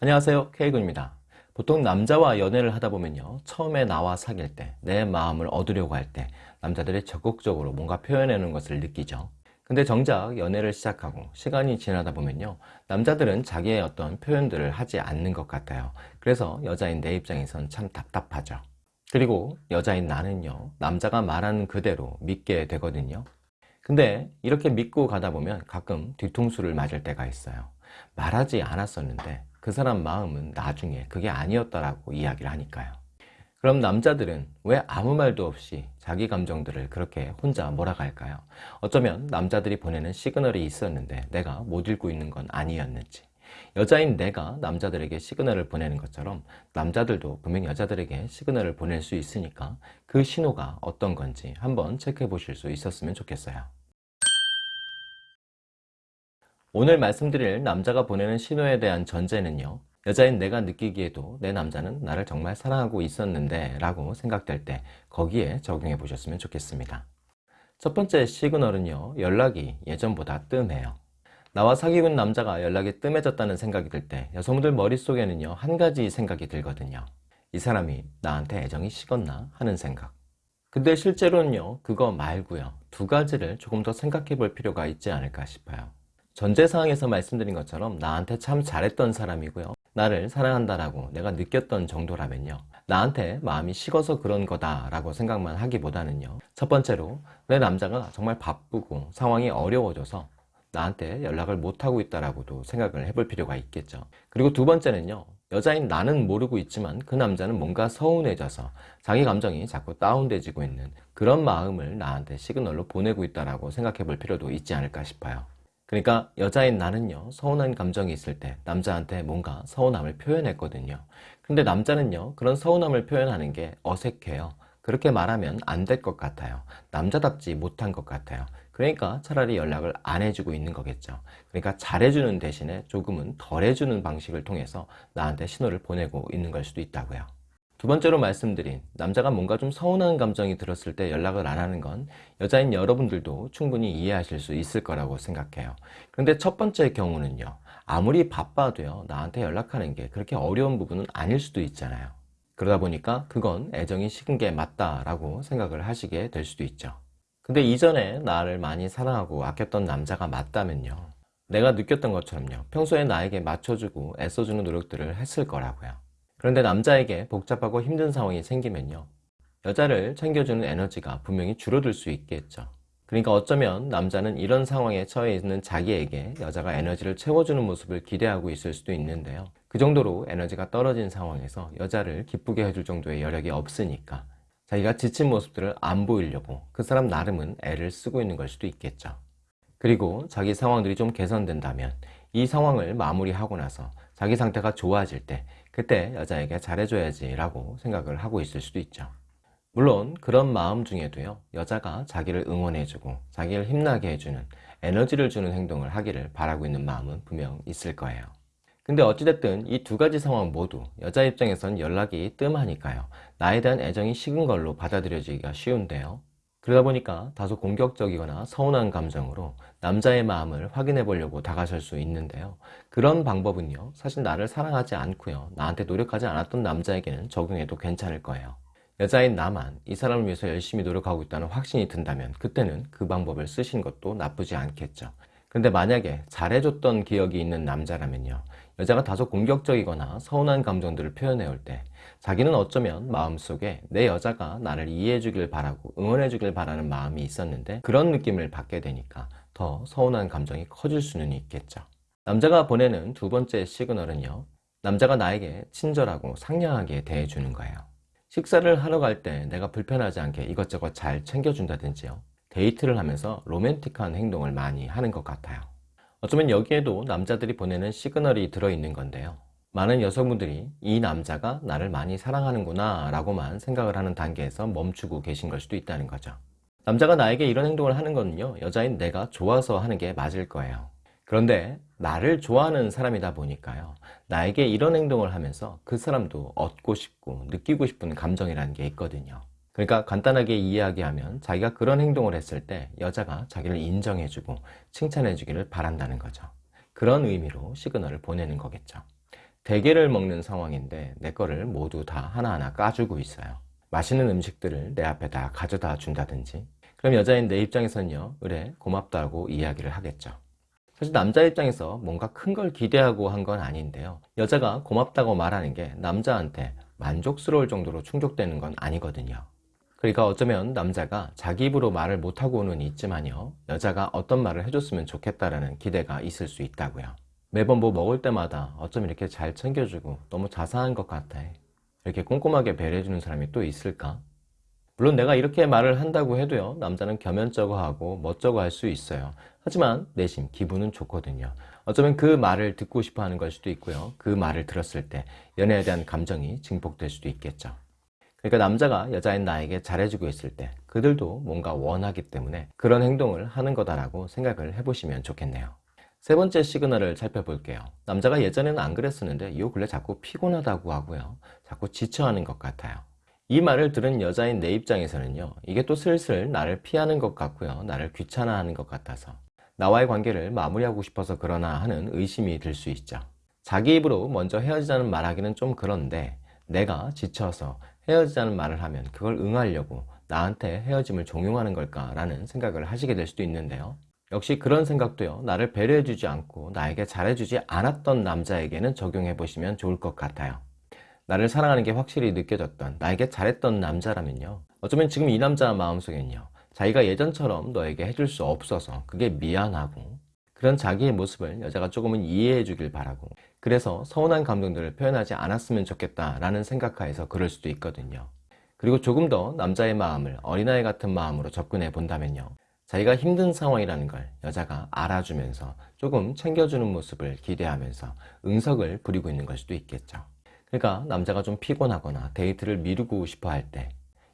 안녕하세요. K군입니다. 보통 남자와 연애를 하다 보면요. 처음에 나와 사귈 때 내 마음을 얻으려고 할 때 남자들이 적극적으로 뭔가 표현하는 것을 느끼죠. 근데 정작 연애를 시작하고 시간이 지나다 보면요. 남자들은 자기의 어떤 표현들을 하지 않는 것 같아요. 그래서 여자인 내 입장에선 참 답답하죠. 그리고 여자인 나는요. 남자가 말하는 그대로 믿게 되거든요. 근데 이렇게 믿고 가다 보면 가끔 뒤통수를 맞을 때가 있어요. 말하지 않았었는데 그 사람 마음은 나중에 그게 아니었다라고 이야기를 하니까요. 그럼 남자들은 왜 아무 말도 없이 자기 감정들을 그렇게 혼자 몰아갈까요? 어쩌면 남자들이 보내는 시그널이 있었는데 내가 못 읽고 있는 건 아니었는지. 여자인 내가 남자들에게 시그널을 보내는 것처럼 남자들도 분명 여자들에게 시그널을 보낼 수 있으니까 그 신호가 어떤 건지 한번 체크해 보실 수 있었으면 좋겠어요 오늘 말씀드릴 남자가 보내는 신호에 대한 전제는요. 여자인 내가 느끼기에도 내 남자는 나를 정말 사랑하고 있었는데 라고 생각될 때 거기에 적용해 보셨으면 좋겠습니다. 첫 번째 시그널은요. 연락이 예전보다 뜸해요. 나와 사귀고 있는 남자가 연락이 뜸해졌다는 생각이 들 때 여성분들 머릿속에는요. 한 가지 생각이 들거든요. 이 사람이 나한테 애정이 식었나? 하는 생각. 근데 실제로는요. 그거 말고요. 두 가지를 조금 더 생각해 볼 필요가 있지 않을까 싶어요 전제사항에서 말씀드린 것처럼 나한테 참 잘했던 사람이고요. 나를 사랑한다라고 내가 느꼈던 정도라면요. 나한테 마음이 식어서 그런 거다 라고 생각만 하기보다는요. 첫 번째로 내 남자가 정말 바쁘고 상황이 어려워져서 나한테 연락을 못하고 있다라고도 생각을 해볼 필요가 있겠죠. 그리고 두 번째는요. 여자인 나는 모르고 있지만 그 남자는 뭔가 서운해져서 자기 감정이 자꾸 다운돼지고 있는 그런 마음을 나한테 시그널로 보내고 있다라고 생각해 볼 필요도 있지 않을까 싶어요 그러니까 여자인 나는요 서운한 감정이 있을 때 남자한테 뭔가 서운함을 표현했거든요. 근데 남자는요 그런 서운함을 표현하는 게 어색해요. 그렇게 말하면 안 될 것 같아요. 남자답지 못한 것 같아요. 그러니까 차라리 연락을 안 해주고 있는 거겠죠. 그러니까 잘해주는 대신에 조금은 덜 해주는 방식을 통해서 나한테 신호를 보내고 있는 걸 수도 있다고요 두 번째로 말씀드린 남자가 뭔가 좀 서운한 감정이 들었을 때 연락을 안 하는 건 여자인 여러분들도 충분히 이해하실 수 있을 거라고 생각해요. 그런데 첫 번째 경우는요. 아무리 바빠도요. 나한테 연락하는 게 그렇게 어려운 부분은 아닐 수도 있잖아요. 그러다 보니까 그건 애정이 식은 게 맞다라고 생각을 하시게 될 수도 있죠. 근데 이전에 나를 많이 사랑하고 아꼈던 남자가 맞다면요. 내가 느꼈던 것처럼요. 평소에 나에게 맞춰주고 애써주는 노력들을 했을 거라고요 그런데 남자에게 복잡하고 힘든 상황이 생기면요. 여자를 챙겨주는 에너지가 분명히 줄어들 수 있겠죠. 그러니까 어쩌면 남자는 이런 상황에 처해 있는 자기에게 여자가 에너지를 채워주는 모습을 기대하고 있을 수도 있는데요. 그 정도로 에너지가 떨어진 상황에서 여자를 기쁘게 해줄 정도의 여력이 없으니까 자기가 지친 모습들을 안 보이려고 그 사람 나름은 애를 쓰고 있는 걸 수도 있겠죠. 그리고 자기 상황들이 좀 개선된다면 이 상황을 마무리하고 나서 자기 상태가 좋아질 때 그때 여자에게 잘해줘야지 라고 생각을 하고 있을 수도 있죠. 물론 그런 마음 중에도요 여자가 자기를 응원해주고 자기를 힘나게 해주는 에너지를 주는 행동을 하기를 바라고 있는 마음은 분명 있을 거예요. 근데 어찌됐든 이 두 가지 상황 모두 여자 입장에선 연락이 뜸하니까요 나에 대한 애정이 식은 걸로 받아들여지기가 쉬운데요. 그러다 보니까 다소 공격적이거나 서운한 감정으로 남자의 마음을 확인해 보려고 다가설 수 있는데요. 그런 방법은요 사실 나를 사랑하지 않고요. 나한테 노력하지 않았던 남자에게는 적용해도 괜찮을 거예요. 여자인 나만 이 사람을 위해서 열심히 노력하고 있다는 확신이 든다면 그때는 그 방법을 쓰신 것도 나쁘지 않겠죠. 근데 만약에 잘해줬던 기억이 있는 남자라면요 여자가 다소 공격적이거나 서운한 감정들을 표현해 올 때 자기는 어쩌면 마음속에 내 여자가 나를 이해해 주길 바라고 응원해 주길 바라는 마음이 있었는데 그런 느낌을 받게 되니까 더 서운한 감정이 커질 수는 있겠죠. 남자가 보내는 두 번째 시그널은요 남자가 나에게 친절하고 상냥하게 대해주는 거예요. 식사를 하러 갈 때 내가 불편하지 않게 이것저것 잘 챙겨준다든지요 데이트를 하면서 로맨틱한 행동을 많이 하는 것 같아요. 어쩌면 여기에도 남자들이 보내는 시그널이 들어있는 건데요. 많은 여성분들이 이 남자가 나를 많이 사랑하는구나 라고만 생각을 하는 단계에서 멈추고 계신 걸 수도 있다는 거죠 남자가 나에게 이런 행동을 하는 거는요 여자인 내가 좋아서 하는 게 맞을 거예요. 그런데 나를 좋아하는 사람이다 보니까요 나에게 이런 행동을 하면서 그 사람도 얻고 싶고 느끼고 싶은 감정이라는 게 있거든요. 그러니까 간단하게 이야기하면 자기가 그런 행동을 했을 때 여자가 자기를 인정해주고 칭찬해 주기를 바란다는 거죠. 그런 의미로 시그널을 보내는 거겠죠. 대게를 먹는 상황인데 내 거를 모두 다 하나하나 까주고 있어요. 맛있는 음식들을 내 앞에 다 가져다 준다든지 그럼 여자인 내 입장에서는요 그래 고맙다고 이야기를 하겠죠. 사실 남자 입장에서 뭔가 큰 걸 기대하고 한 건 아닌데요. 여자가 고맙다고 말하는 게 남자한테 만족스러울 정도로 충족되는 건 아니거든요. 그러니까 어쩌면 남자가 자기 입으로 말을 못하고는 있지만요. 여자가 어떤 말을 해줬으면 좋겠다라는 기대가 있을 수 있다고요. 매번 뭐 먹을 때마다 어쩜 이렇게 잘 챙겨주고 너무 자상한 것 같아. 이렇게 꼼꼼하게 배려해주는 사람이 또 있을까? 물론 내가 이렇게 말을 한다고 해도요. 남자는 겸연쩍어 하고 멋쩍어 할 수 있어요. 하지만 내심 기분은 좋거든요. 어쩌면 그 말을 듣고 싶어 하는 걸 수도 있고요. 그 말을 들었을 때 연애에 대한 감정이 증폭될 수도 있겠죠. 그러니까 남자가 여자인 나에게 잘해주고 있을 때 그들도 뭔가 원하기 때문에 그런 행동을 하는 거다라고 생각을 해보시면 좋겠네요. 세 번째 시그널을 살펴볼게요. 남자가 예전에는 안 그랬었는데 이 근래 자꾸 피곤하다고 하고요. 자꾸 지쳐하는 것 같아요. 이 말을 들은 여자인 내 입장에서는요. 이게 또 슬슬 나를 피하는 것 같고요. 나를 귀찮아하는 것 같아서 나와의 관계를 마무리하고 싶어서 그러나 하는 의심이 들 수 있죠. 자기 입으로 먼저 헤어지자는 말하기는 좀 그런데 내가 지쳐서 헤어지자는 말을 하면 그걸 응하려고 나한테 헤어짐을 종용하는 걸까 라는 생각을 하시게 될 수도 있는데요. 역시 그런 생각도요. 나를 배려해주지 않고 나에게 잘해주지 않았던 남자에게는 적용해 보시면 좋을 것 같아요. 나를 사랑하는 게 확실히 느껴졌던 나에게 잘했던 남자라면요. 어쩌면 지금 이 남자 마음속엔요. 자기가 예전처럼 너에게 해줄 수 없어서 그게 미안하고 그런 자기의 모습을 여자가 조금은 이해해 주길 바라고 그래서 서운한 감정들을 표현하지 않았으면 좋겠다라는 생각하에서 그럴 수도 있거든요. 그리고 조금 더 남자의 마음을 어린아이 같은 마음으로 접근해 본다면요. 자기가 힘든 상황이라는 걸 여자가 알아주면서 조금 챙겨주는 모습을 기대하면서 응석을 부리고 있는 걸 수도 있겠죠. 그러니까 남자가 좀 피곤하거나 데이트를 미루고 싶어 할 때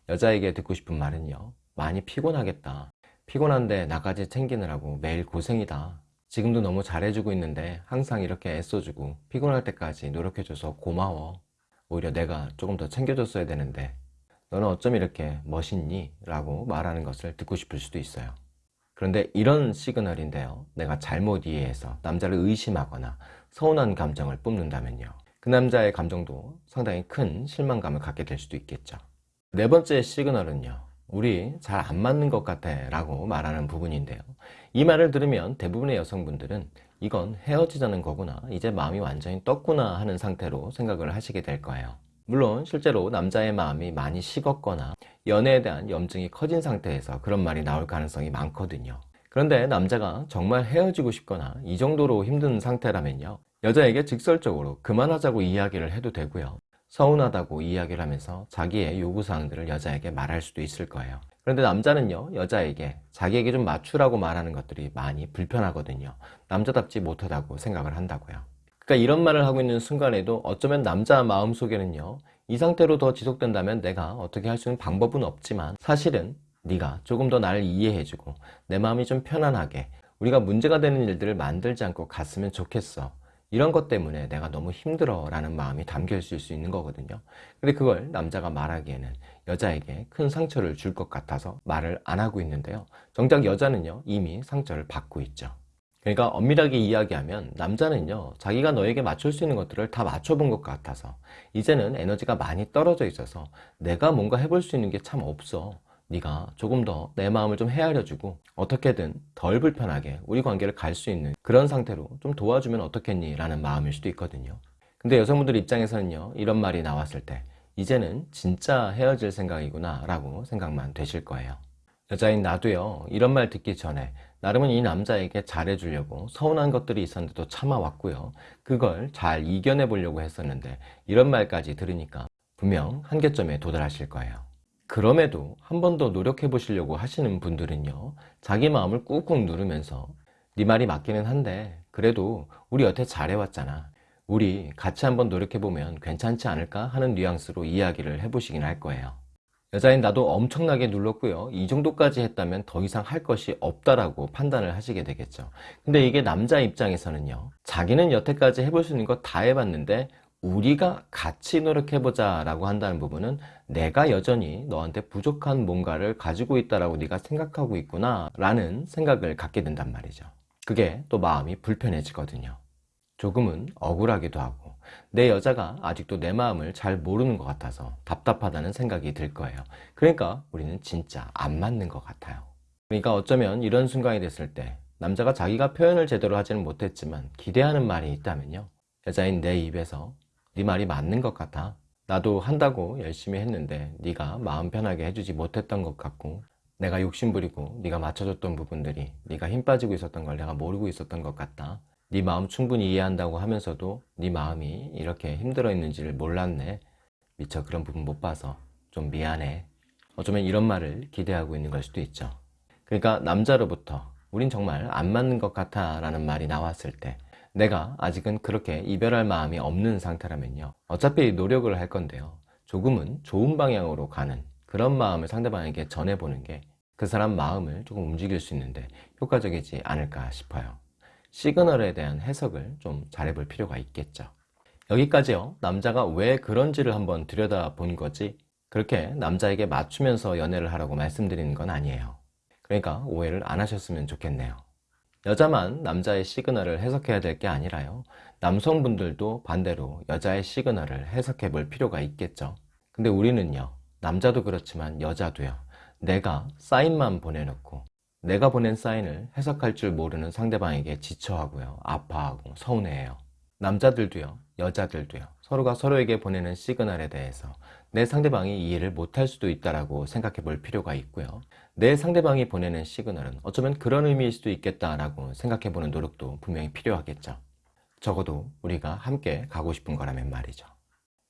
여자에게 듣고 싶은 말은요. 많이 피곤하겠다. 피곤한데 나까지 챙기느라고 매일 고생이다. 지금도 너무 잘해주고 있는데 항상 이렇게 애써주고 피곤할 때까지 노력해줘서 고마워. 오히려 내가 조금 더 챙겨줬어야 되는데 너는 어쩜 이렇게 멋있니? 라고 말하는 것을 듣고 싶을 수도 있어요. 그런데 이런 시그널인데요. 내가 잘못 이해해서 남자를 의심하거나 서운한 감정을 뿜는다면요. 그 남자의 감정도 상당히 큰 실망감을 갖게 될 수도 있겠죠. 네 번째 시그널은요. 우리 잘 안 맞는 것 같아 라고 말하는 부분인데요. 이 말을 들으면 대부분의 여성분들은 이건 헤어지자는 거구나 이제 마음이 완전히 떴구나 하는 상태로 생각을 하시게 될 거예요. 물론 실제로 남자의 마음이 많이 식었거나 연애에 대한 염증이 커진 상태에서 그런 말이 나올 가능성이 많거든요. 그런데 남자가 정말 헤어지고 싶거나 이 정도로 힘든 상태라면요. 여자에게 직설적으로 그만하자고 이야기를 해도 되고요. 서운하다고 이야기를 하면서 자기의 요구사항들을 여자에게 말할 수도 있을 거예요. 그런데 남자는요, 여자에게 자기에게 좀 맞추라고 말하는 것들이 많이 불편하거든요. 남자답지 못하다고 생각을 한다고요. 그러니까 이런 말을 하고 있는 순간에도 어쩌면 남자 마음속에는요, 이 상태로 더 지속된다면 내가 어떻게 할 수 있는 방법은 없지만 사실은 네가 조금 더 나를 이해해주고 내 마음이 좀 편안하게 우리가 문제가 되는 일들을 만들지 않고 갔으면 좋겠어. 이런 것 때문에 내가 너무 힘들어 라는 마음이 담겨 있을 수 있는 거거든요. 근데 그걸 남자가 말하기에는 여자에게 큰 상처를 줄 것 같아서 말을 안 하고 있는데요. 정작 여자는요 이미 상처를 받고 있죠. 그러니까 엄밀하게 이야기하면 남자는요 자기가 너에게 맞출 수 있는 것들을 다 맞춰본 것 같아서 이제는 에너지가 많이 떨어져 있어서 내가 뭔가 해볼 수 있는 게 참 없어 네가 조금 더 내 마음을 좀 헤아려주고 어떻게든 덜 불편하게 우리 관계를 갈 수 있는 그런 상태로 좀 도와주면 어떻겠니? 라는 마음일 수도 있거든요. 근데 여성분들 입장에서는요. 이런 말이 나왔을 때 이제는 진짜 헤어질 생각이구나 라고 생각만 되실 거예요. 여자인 나도요. 이런 말 듣기 전에 나름은 이 남자에게 잘해주려고 서운한 것들이 있었는데도 참아왔고요. 그걸 잘 이겨내 보려고 했었는데 이런 말까지 들으니까 분명 한계점에 도달하실 거예요. 그럼에도 한 번 더 노력해 보시려고 하시는 분들은요 자기 마음을 꾹꾹 누르면서 네 말이 맞기는 한데 그래도 우리 여태 잘해왔잖아. 우리 같이 한번 노력해보면 괜찮지 않을까? 하는 뉘앙스로 이야기를 해보시긴 할 거예요. 여자인 나도 엄청나게 눌렀고요 이 정도까지 했다면 더 이상 할 것이 없다라고 판단을 하시게 되겠죠. 근데 이게 남자 입장에서는요 자기는 여태까지 해볼 수 있는 거 다 해봤는데 우리가 같이 노력해보자 라고 한다는 부분은 내가 여전히 너한테 부족한 뭔가를 가지고 있다라고 네가 생각하고 있구나 라는 생각을 갖게 된단 말이죠 그게 또 마음이 불편해지거든요 조금은 억울하기도 하고 내 여자가 아직도 내 마음을 잘 모르는 것 같아서 답답하다는 생각이 들 거예요. 그러니까 우리는 진짜 안 맞는 것 같아요. 그러니까 어쩌면 이런 순간이 됐을 때 남자가 자기가 표현을 제대로 하지는 못했지만 기대하는 말이 있다면요. 여자인 내 입에서 네 말이 맞는 것 같아. 나도 한다고 열심히 했는데 네가 마음 편하게 해주지 못했던 것 같고 내가 욕심부리고 네가 맞춰줬던 부분들이 네가 힘 빠지고 있었던 걸 내가 모르고 있었던 것 같다. 네 마음 충분히 이해한다고 하면서도 네 마음이 이렇게 힘들어 있는지를 몰랐네. 미처 그런 부분 못 봐서 좀 미안해. 어쩌면 이런 말을 기대하고 있는 걸 수도 있죠. 그러니까 남자로부터 우린 정말 안 맞는 것 같아 라는 말이 나왔을 때 내가 아직은 그렇게 이별할 마음이 없는 상태라면요. 어차피 노력을 할 건데요. 조금은 좋은 방향으로 가는 그런 마음을 상대방에게 전해보는 게 그 사람 마음을 조금 움직일 수 있는데 효과적이지 않을까 싶어요. 시그널에 대한 해석을 좀 잘해볼 필요가 있겠죠. 여기까지요. 남자가 왜 그런지를 한번 들여다 본 거지 그렇게 남자에게 맞추면서 연애를 하라고 말씀드리는 건 아니에요. 그러니까 오해를 안 하셨으면 좋겠네요. 여자만 남자의 시그널을 해석해야 될 게 아니라요. 남성분들도 반대로 여자의 시그널을 해석해 볼 필요가 있겠죠. 근데 우리는요. 남자도 그렇지만 여자도요. 내가 사인만 보내놓고 내가 보낸 사인을 해석할 줄 모르는 상대방에게 지쳐하고요. 아파하고 서운해해요. 남자들도요. 여자들도요. 서로가 서로에게 보내는 시그널에 대해서 내 상대방이 이해를 못할 수도 있다고 생각해 볼 필요가 있고요. 내 상대방이 보내는 시그널은 어쩌면 그런 의미일 수도 있겠다라고 생각해 보는 노력도 분명히 필요하겠죠. 적어도 우리가 함께 가고 싶은 거라면 말이죠.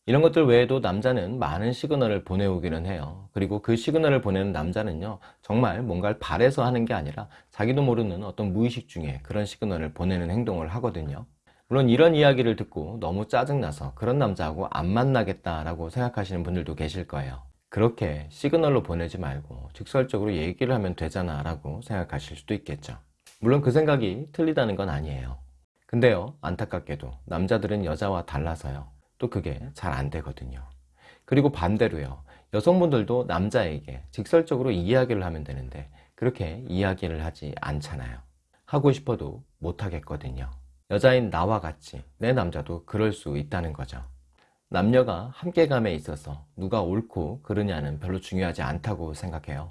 이런 것들 외에도 남자는 많은 시그널을 보내오기는 해요. 그리고 그 시그널을 보내는 남자는요, 정말 뭔가를 바래서 하는 게 아니라 자기도 모르는 어떤 무의식 중에 그런 시그널을 보내는 행동을 하거든요. 물론 이런 이야기를 듣고 너무 짜증나서 그런 남자하고 안 만나겠다라고 생각하시는 분들도 계실 거예요. 그렇게 시그널로 보내지 말고 직설적으로 얘기를 하면 되잖아 라고 생각하실 수도 있겠죠. 물론 그 생각이 틀리다는 건 아니에요. 근데요, 안타깝게도 남자들은 여자와 달라서요. 또 그게 잘 안 되거든요. 그리고 반대로요. 여성분들도 남자에게 직설적으로 이야기를 하면 되는데 그렇게 이야기를 하지 않잖아요. 하고 싶어도 못 하겠거든요. 여자인 나와 같이 내 남자도 그럴 수 있다는 거죠. 남녀가 함께감에 있어서 누가 옳고 그르냐는 별로 중요하지 않다고 생각해요.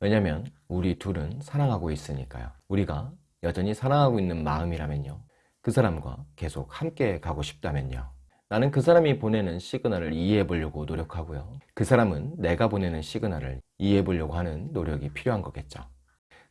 왜냐면 우리 둘은 사랑하고 있으니까요. 우리가 여전히 사랑하고 있는 마음이라면요. 그 사람과 계속 함께 가고 싶다면요. 나는 그 사람이 보내는 시그널을 이해해 보려고 노력하고요. 그 사람은 내가 보내는 시그널을 이해해 보려고 하는 노력이 필요한 거겠죠.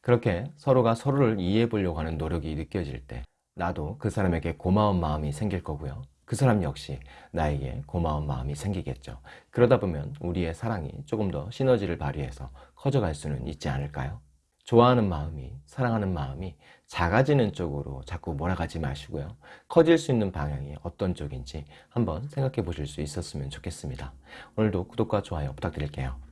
그렇게 서로가 서로를 이해해 보려고 하는 노력이 느껴질 때 나도 그 사람에게 고마운 마음이 생길 거고요. 그 사람 역시 나에게 고마운 마음이 생기겠죠. 그러다 보면 우리의 사랑이 조금 더 시너지를 발휘해서 커져갈 수는 있지 않을까요? 좋아하는 마음이, 사랑하는 마음이 작아지는 쪽으로 자꾸 몰아가지 마시고요. 커질 수 있는 방향이 어떤 쪽인지 한번 생각해 보실 수 있었으면 좋겠습니다. 오늘도 구독과 좋아요 부탁드릴게요.